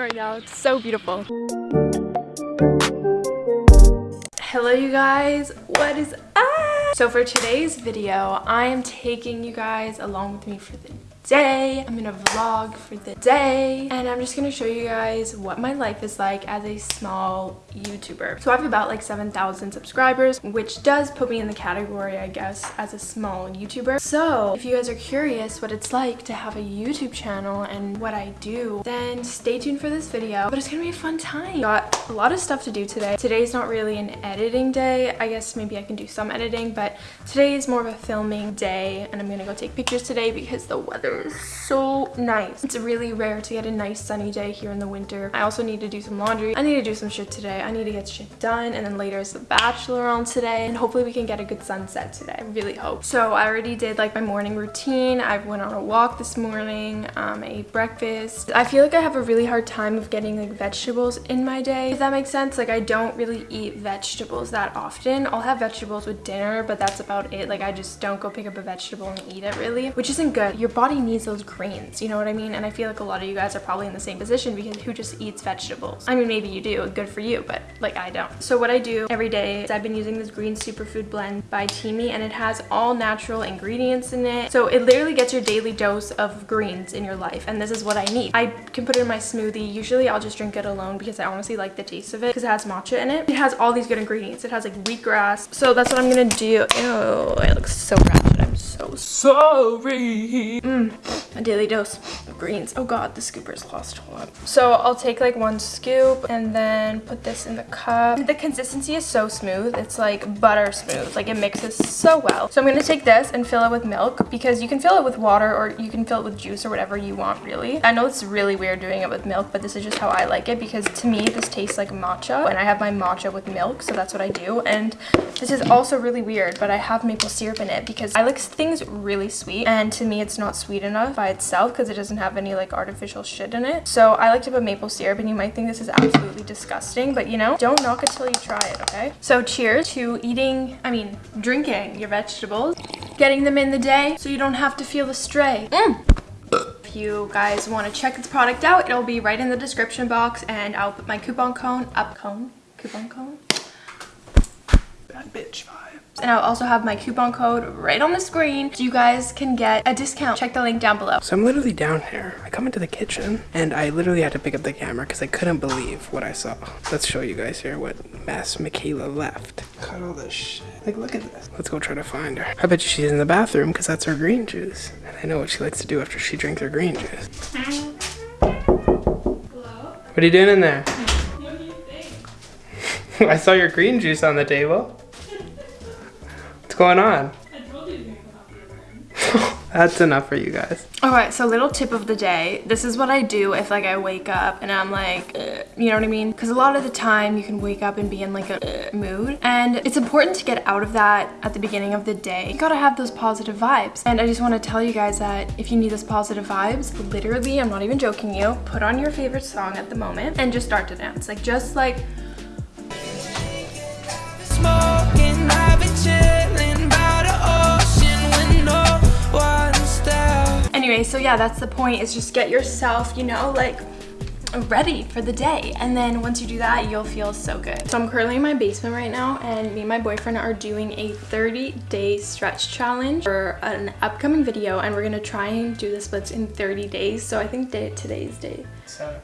right now. It's so beautiful. Hello you guys, what is up? So for today's video, I am taking you guys along with me for the day. I'm gonna vlog for the day and I'm just gonna show you guys what my life is like as a small YouTuber. So I have about like 7,000 subscribers, which does put me in the category, I guess, as a small YouTuber. So if you guys are curious what it's like to have a YouTube channel and what I do, then stay tuned for this video. But it's gonna be a fun time. Got a lot of stuff to do today. Today's not really an editing day. I guess maybe I can do some editing, but today is more of a filming day and I'm gonna go take pictures today because the weather is so nice. It's really rare to get a nice sunny day here in the winter. I also need to do some laundry. I need to do some shit today. I need to get shit done and then later is the bachelor on today and hopefully we can get a good sunset today. I really hope. So I already did like my morning routine. I went on a walk this morning. Um, I ate breakfast. I feel like I have a really hard time of getting like vegetables in my day. If that makes sense. Like I don't really eat vegetables that often. I'll have vegetables with dinner but that's about it. Like I just don't go pick up a vegetable and eat it really which isn't good. Your body needs needs those greens, you know what I mean? And I feel like a lot of you guys are probably in the same position because who just eats vegetables? I mean, maybe you do, good for you, but like I don't. So what I do every day is I've been using this green superfood blend by Teami and it has all natural ingredients in it. So it literally gets your daily dose of greens in your life and this is what I need. I can put it in my smoothie. Usually I'll just drink it alone because I honestly like the taste of it because it has matcha in it. It has all these good ingredients. It has like wheatgrass. So that's what I'm gonna do. Ew, it looks so ratchet. So sorry. Mm a daily dose of greens. Oh god, the scooper's lost. Hold on. So I'll take like one scoop and then put this in the cup. The consistency is so smooth. It's like butter smooth. Like it mixes so well. So I'm gonna take this and fill it with milk because you can fill it with water or you can fill it with juice or whatever you want really. I know it's really weird doing it with milk, but this is just how I like it because to me this tastes like matcha and I have my matcha with milk. So that's what I do. And this is also really weird, but I have maple syrup in it because I like things really sweet and to me it's not sweet enough by itself because it doesn't have any like artificial shit in it. So I like to put maple syrup and you might think this is absolutely disgusting, but you know, don't knock it till you try it, okay? So cheers to eating, I mean, drinking your vegetables, getting them in the day so you don't have to feel the stray. Mm. If you guys want to check this product out, it'll be right in the description box and I'll put my coupon code, up cone, coupon code. Bad bitch vibe and I'll also have my coupon code right on the screen so you guys can get a discount. Check the link down below. So I'm literally down here. I come into the kitchen and I literally had to pick up the camera because I couldn't believe what I saw. Let's show you guys here what mess Michaela left. Cut all this shit. Like, look at this. Let's go try to find her. I bet you she's in the bathroom because that's her green juice. And I know what she likes to do after she drinks her green juice. Hello? What are you doing in there? What do you think? I saw your green juice on the table going on? That's enough for you guys. All right, so little tip of the day. This is what I do if like I wake up and I'm like, uh, you know what I mean? Because a lot of the time you can wake up and be in like a mood. And it's important to get out of that at the beginning of the day. You gotta have those positive vibes. And I just wanna tell you guys that if you need those positive vibes, literally, I'm not even joking you, put on your favorite song at the moment and just start to dance. Like just like anyway so yeah that's the point is just get yourself you know like ready for the day. And then once you do that you'll feel so good. So i'm currently in my basement right now and me and my boyfriend are doing a 30 day stretch challenge for an upcoming video and we're gonna try and do the splits in 30 days. So i think day today's day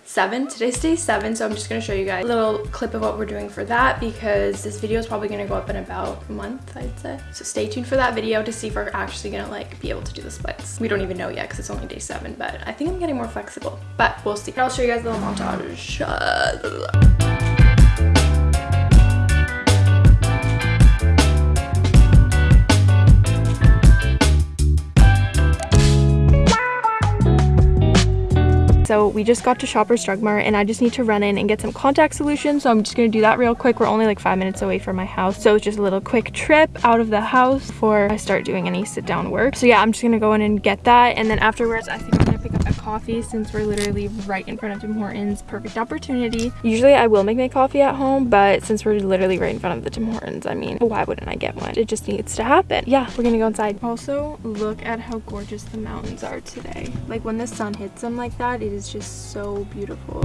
seven. today's day seven so i'm just gonna show you guys a little clip of what we're doing for that because this video is probably gonna go up in about a month i'd say. So stay tuned for that video to see if we're actually gonna like be able to do the splits. We don't even know yet because it's only day seven but i think i'm getting more flexible but we'll see. I'll show you guys a little montage we just got to Shoppers Drug Mart and I just need to run in and get some contact solutions. So I'm just gonna do that real quick. We're only like five minutes away from my house. So it's just a little quick trip out of the house before I start doing any sit down work. So yeah, I'm just gonna go in and get that. And then afterwards, I think I'm gonna a coffee since we're literally right in front of Tim Hortons. Perfect opportunity. Usually I will make my coffee at home, but since we're literally right in front of the Tim Hortons, I mean, why wouldn't I get one? It just needs to happen. Yeah, we're gonna go inside. Also, look at how gorgeous the mountains are today. Like when the sun hits them like that, it is just so beautiful.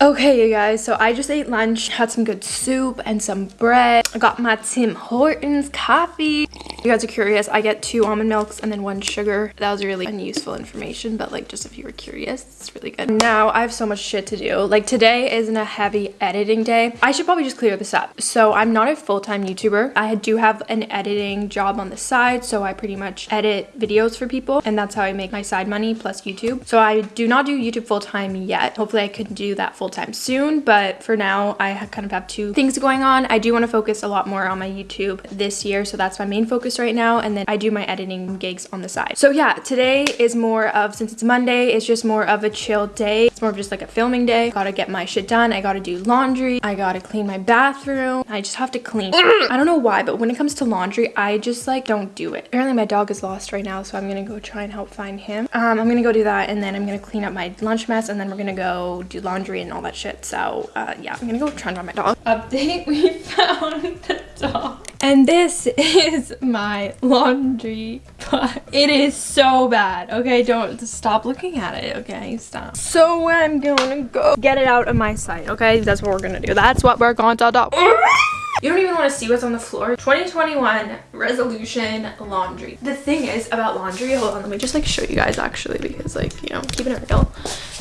Okay, you guys, so I just ate lunch, had some good soup and some bread. I got my Tim Hortons coffee. You guys are curious, I get two almond milks and then one sugar. That was really unuseful information, but like just if you were curious, it's really good. Now I have so much shit to do. Like today isn't a heavy editing day. I should probably just clear this up. So I'm not a full-time YouTuber. I do have an editing job on the side, so I pretty much edit videos for people and that's how I make my side money plus YouTube. So I do not do YouTube full-time yet. Hopefully I could do that full-time soon, but for now I kind of have two things going on. I do want to focus a lot more on my YouTube this year, so that's my main focus focus right now and then I do my editing gigs on the side. So yeah, today is more of, since it's Monday, it's just more of a chill day. It's more of just like a filming day. Gotta get my shit done. I gotta do laundry. I gotta clean my bathroom. I just have to clean. I don't know why, but when it comes to laundry, I just like don't do it. Apparently my dog is lost right now, so I'm gonna go try and help find him. Um, I'm gonna go do that and then I'm gonna clean up my lunch mess and then we're gonna go do laundry and all that shit. So uh, yeah, I'm gonna go try and find my dog. Update, we found the dog. And this is my laundry, it is so bad. Okay, don't stop looking at it. Okay, stop. So I'm gonna go get it out of my sight. Okay, that's what we're gonna do. That's what we're going to do. You don't even want to see what's on the floor. 2021 resolution laundry. The thing is about laundry, hold on, let me just like show you guys actually because like, you know, keeping it real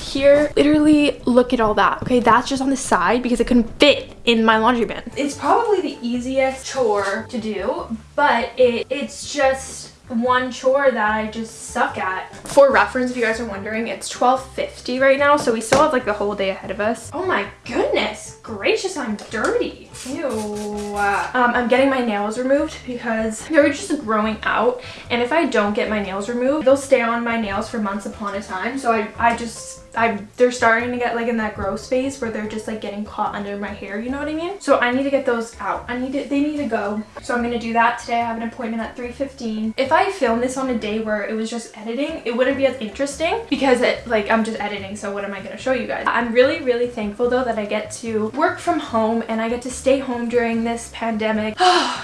here literally look at all that okay that's just on the side because it couldn't fit in my laundry bin it's probably the easiest chore to do but it it's just one chore that I just suck at. For reference, if you guys are wondering, it's 12.50 right now, so we still have like the whole day ahead of us. Oh my goodness gracious, I'm dirty. Ew. Um, I'm getting my nails removed because they're just growing out, and if I don't get my nails removed, they'll stay on my nails for months upon a time, so I, I just I they're starting to get like in that growth phase where they're just like getting caught under my hair, you know what I mean? So I need to get those out. I need to, they need to go. So I'm gonna do that today. I have an appointment at 3.15. If I film this on a day where it was just editing, it wouldn't be as interesting because it like I'm just editing. So what am I gonna show you guys? I'm really, really thankful though that I get to work from home and I get to stay home during this pandemic. I'm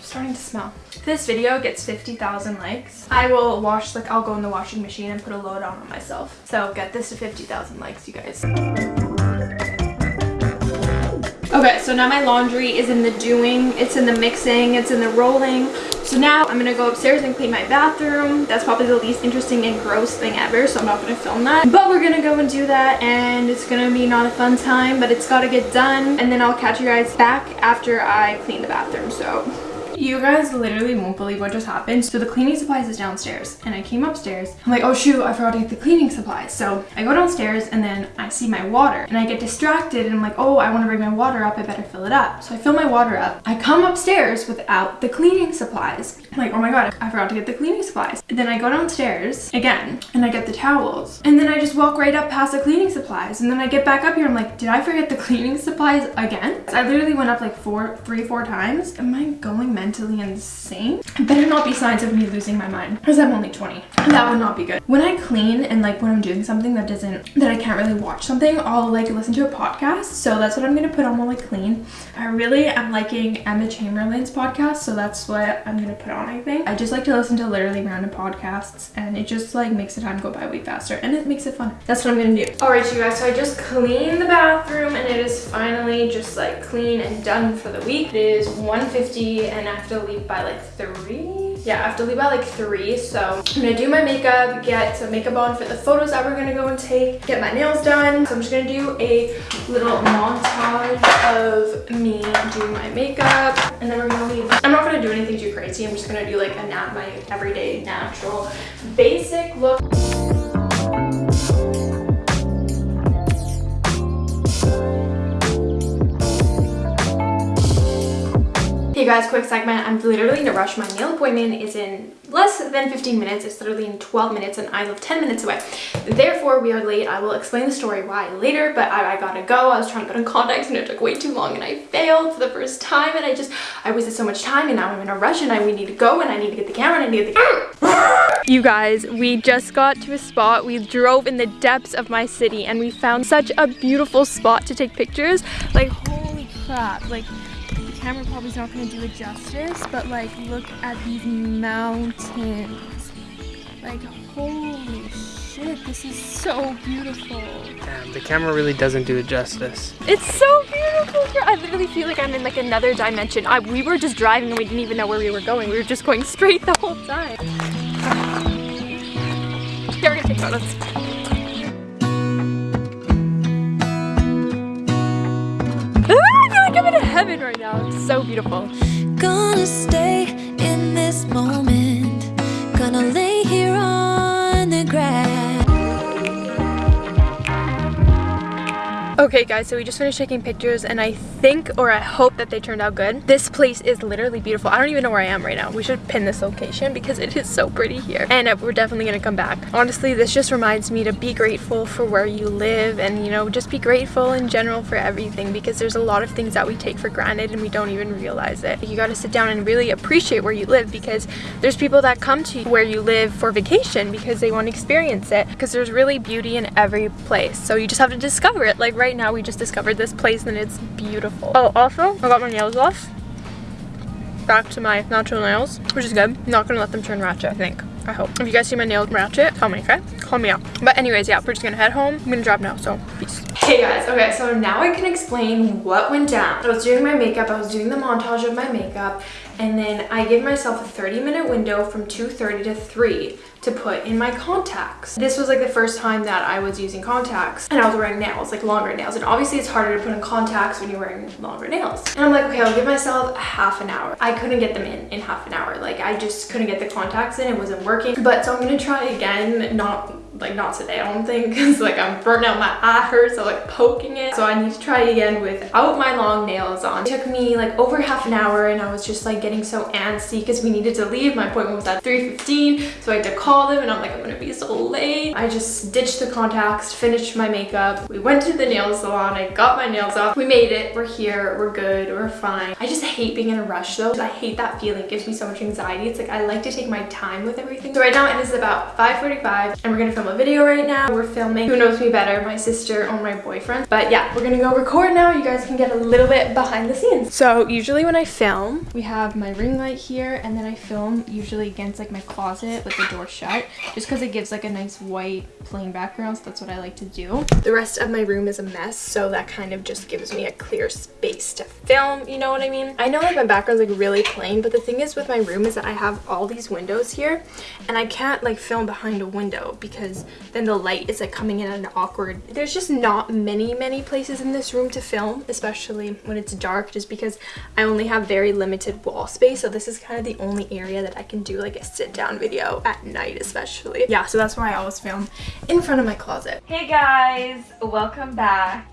starting to smell. If this video gets 50,000 likes, I will wash, like I'll go in the washing machine and put a load on on myself. So get this to 50,000 likes, you guys. Okay, so now my laundry is in the doing, it's in the mixing, it's in the rolling. So now I'm gonna go upstairs and clean my bathroom. That's probably the least interesting and gross thing ever, so I'm not gonna film that. But we're gonna go and do that, and it's gonna be not a fun time, but it's gotta get done. And then I'll catch you guys back after I clean the bathroom, so you guys literally won't believe what just happened. So the cleaning supplies is downstairs and I came upstairs. I'm like, oh shoot, I forgot to get the cleaning supplies. So I go downstairs and then I see my water and I get distracted and I'm like, oh, I want to bring my water up. I better fill it up. So I fill my water up. I come upstairs without the cleaning supplies. I'm like, oh my God, I forgot to get the cleaning supplies. And then I go downstairs again and I get the towels. And then I just walk right up past the cleaning supplies. And then I get back up here. I'm like, did I forget the cleaning supplies again? I literally went up like four, three, four times. Am I going mentally insane. Better not be signs of me losing my mind because I'm only 20. That would not be good. When I clean and like when I'm doing something that doesn't, that I can't really watch something, I'll like listen to a podcast. So that's what I'm going to put on while I clean. I really am liking Emma Chamberlain's podcast. So that's what I'm going to put on, I think. I just like to listen to literally random podcasts and it just like makes the time go by way faster and it makes it fun. That's what I'm going to do. All right, you guys. So I just cleaned the bathroom and it is finally just like clean and done for the week. It is 1.50 and I have to leave by like three? Yeah i have to leave by like three so i'm gonna do my makeup get some makeup on for the photos that we're gonna go and take get my nails done. So i'm just gonna do a little montage of me doing my makeup and then we're gonna leave. I'm not gonna do anything too crazy. I'm just gonna do like a nat my everyday natural basic look Hey guys, quick segment. I'm literally in a rush. My nail appointment is in less than 15 minutes. It's literally in 12 minutes and I live 10 minutes away. Therefore, we are late. I will explain the story why later, but I, I gotta go. I was trying to put in contacts and it took way too long and I failed for the first time and I just, I wasted so much time and now I'm in a rush and I we need to go and I need to get the camera and I need to get the camera. You guys, we just got to a spot. We drove in the depths of my city and we found such a beautiful spot to take pictures. Like, holy crap. Like, camera probably is not going to do it justice, but like, look at these mountains. Like, holy shit, this is so beautiful. Damn, the camera really doesn't do it justice. It's so beautiful here. I literally feel like I'm in like another dimension. I, we were just driving and we didn't even know where we were going. We were just going straight the whole time. Yeah, we're gonna take photos. Ah, I feel like I'm in heaven right now. So beautiful. Gonna stay in this moment. Okay guys, so we just finished taking pictures and I think or I hope that they turned out good. This place is literally beautiful. I don't even know where I am right now. We should pin this location because it is so pretty here. And uh, we're definitely gonna come back. Honestly, this just reminds me to be grateful for where you live and you know, just be grateful in general for everything because there's a lot of things that we take for granted and we don't even realize it. You gotta sit down and really appreciate where you live because there's people that come to where you live for vacation because they want to experience it because there's really beauty in every place. So you just have to discover it. Like right now we just discovered this place and it's beautiful. Oh, also, I got my nails off. Back to my natural nails, which is good. Not gonna let them turn ratchet, I think. I hope. If you guys see my nails ratchet, tell me, okay? Call me out. But anyways, yeah, we're just gonna head home. I'm gonna drop now, so peace. Hey guys, okay, so now I can explain what went down. I was doing my makeup, I was doing the montage of my makeup, and then I give myself a 30 minute window from 2.30 to 3 to put in my contacts. This was like the first time that I was using contacts and I was wearing nails, like longer nails. And obviously it's harder to put in contacts when you're wearing longer nails. And I'm like, okay, I'll give myself half an hour. I couldn't get them in in half an hour. Like I just couldn't get the contacts in, it wasn't working. But so I'm gonna try again, not like not today I don't think because like I'm burnt out my eye hurts so like poking it. So I need to try again without my long nails on. It took me like over half an hour and I was just like getting so antsy because we needed to leave. My appointment was at 3:15, so I had to call them and I'm like I'm gonna be so late. I just ditched the contacts finished my makeup. We went to the nail salon I got my nails off. We made it. We're here. We're good. We're fine. I just hate being in a rush though. I hate that feeling. It gives me so much anxiety. It's like I like to take my time with everything. So right now it is about 5:45, and we're gonna film a video right now. We're filming Who Knows Me Better, my sister or my boyfriend. But yeah, we're gonna go record now. You guys can get a little bit behind the scenes. So usually when I film, we have my ring light here and then I film usually against like my closet with the door shut just because it gives like a nice white plain background. So that's what I like to do. The rest of my room is a mess. So that kind of just gives me a clear space to film. You know what I mean? I know like my background's like really plain, but the thing is with my room is that I have all these windows here and I can't like film behind a window because then the light is like coming in at an awkward there's just not many many places in this room to film especially when it's dark just because I only have very limited wall space so this is kind of the only area that I can do like a sit down video at night especially yeah so that's why I always film in front of my closet Hey guys, welcome back.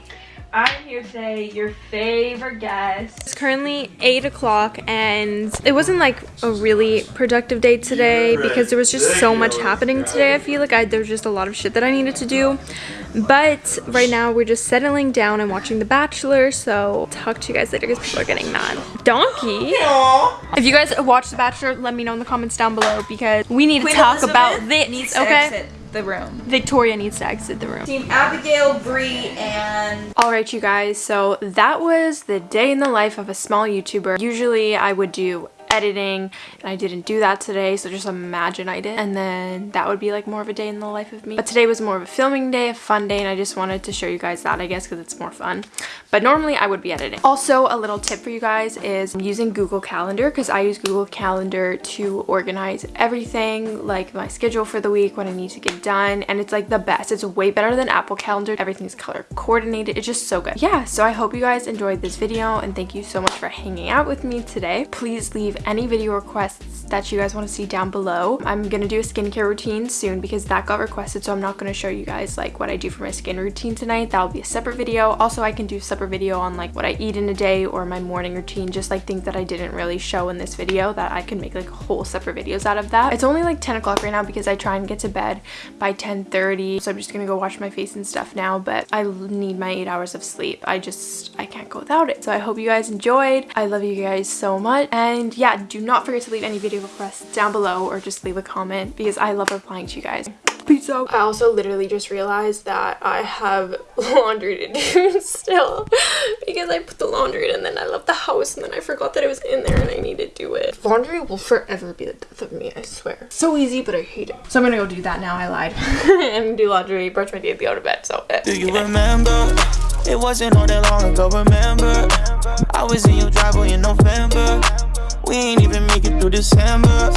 I'm here today, your favorite guest. It's currently 8 o'clock and it wasn't like a really productive day today because there was just so much happening today. I feel like I, there was just a lot of shit that I needed to do. But right now we're just settling down and watching The Bachelor. So talk to you guys later because people are getting mad. Donkey? If you guys watch The Bachelor, let me know in the comments down below because we need Queen to talk Elizabeth about this. needs to okay? Exit the room. Victoria needs to exit the room. Team Abigail, Bree, and All right, you guys, so that was the day in the life of a small YouTuber. Usually I would do editing and I didn't do that today so just imagine I did. And then that would be like more of a day in the life of me. But today was more of a filming day a fun day and I just wanted to show you guys that I guess because it's more fun. But normally I would be editing. Also a little tip for you guys is using Google Calendar because I use Google Calendar to organize everything like my schedule for the week what I need to get done and it's like the best. It's way better than Apple Calendar. Everything's color coordinated. It's just so good. Yeah so I hope you guys enjoyed this video and thank you so much for hanging out with me today. Please leave any video requests that you guys want to see down below. I'm gonna do a skincare routine soon because that got requested so I'm not gonna show you guys like what I do for my skin routine tonight. That'll be a separate video. Also I can do a separate video on like what I eat in a day or my morning routine just like things that I didn't really show in this video that I can make like whole separate videos out of that. It's only like 10 o'clock right now because I try and get to bed by 10:30, so I'm just gonna go wash my face and stuff now but I need my eight hours of sleep. I just I can't go without it. So I hope you guys enjoyed. I love you guys so much and yeah do not forget to leave any video requests down below or just leave a comment because I love replying to you guys. Peace out. I also literally just realized that I have laundry to do still because I put the laundry in and then I left the house and then I forgot that it was in there and I need to do it. Laundry will forever be the death of me, I swear. So easy, but I hate it. So I'm gonna go do that now. I lied. and do laundry, brush my teeth, go to bed. So Do you remember? It wasn't all that long ago, remember? I was in your driveway in November. We ain't even make it through December.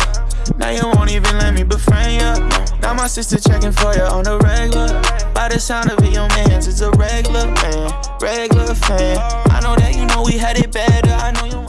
Now you won't even let me befriend you. Now my sister checking for you on the regular. By the sound of it, your man's is a regular man, regular fan. I know that you know we had it better. I know you.